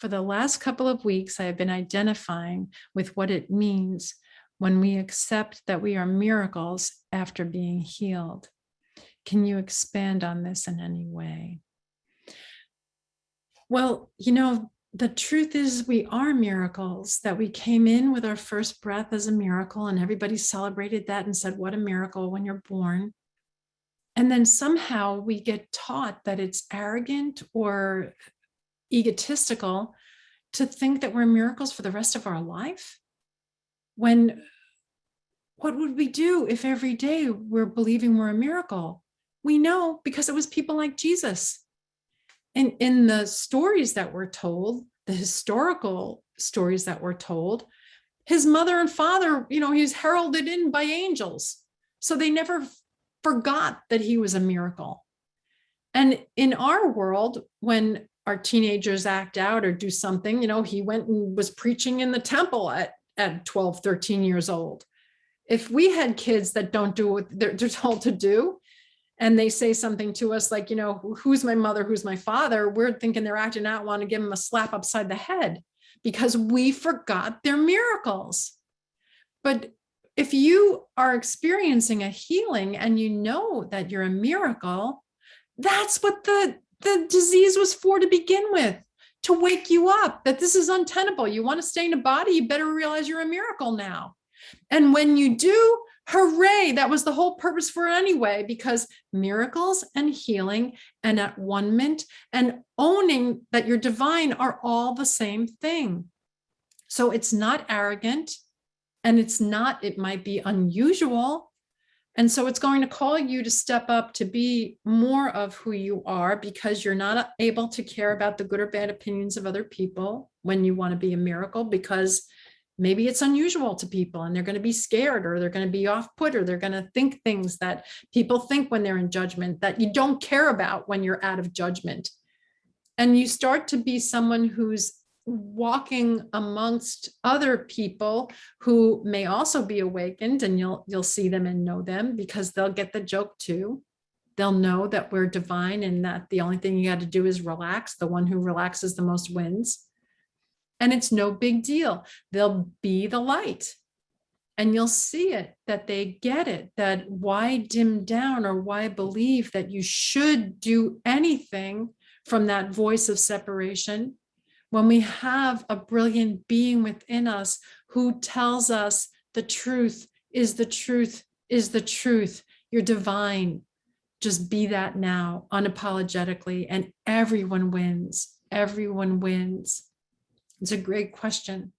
for the last couple of weeks, I have been identifying with what it means when we accept that we are miracles after being healed. Can you expand on this in any way? Well, you know, the truth is we are miracles, that we came in with our first breath as a miracle and everybody celebrated that and said, what a miracle when you're born. And then somehow we get taught that it's arrogant or egotistical to think that we're miracles for the rest of our life. When what would we do if every day we're believing we're a miracle? We know because it was people like Jesus. And in the stories that were told, the historical stories that were told, his mother and father, you know, he's heralded in by angels. So they never forgot that he was a miracle. And in our world, when our teenagers act out or do something, you know, he went and was preaching in the temple at, at 12, 13 years old. If we had kids that don't do what they're, they're told to do, and they say something to us like, you know, who's my mother, who's my father, we're thinking they're acting out, want to give them a slap upside the head because we forgot they're miracles. But if you are experiencing a healing and you know that you're a miracle, that's what the, the disease was for to begin with, to wake you up, that this is untenable. You want to stay in a body, you better realize you're a miracle now. And when you do, hooray, that was the whole purpose for it anyway, because miracles and healing and atonement and owning that you're divine are all the same thing. So it's not arrogant and it's not, it might be unusual. And so it's going to call you to step up to be more of who you are because you're not uh, able to care about the good or bad opinions of other people when you want to be a miracle because maybe it's unusual to people and they're going to be scared or they're going to be off put or they're going to think things that people think when they're in judgment that you don't care about when you're out of judgment. And you start to be someone who's walking amongst other people who may also be awakened and you'll you'll see them and know them because they'll get the joke too. They'll know that we're divine and that the only thing you got to do is relax. The one who relaxes the most wins and it's no big deal. They'll be the light and you'll see it that they get it that why dim down or why believe that you should do anything from that voice of separation when we have a brilliant being within us who tells us the truth is the truth is the truth. You're divine. Just be that now unapologetically and everyone wins. Everyone wins. It's a great question.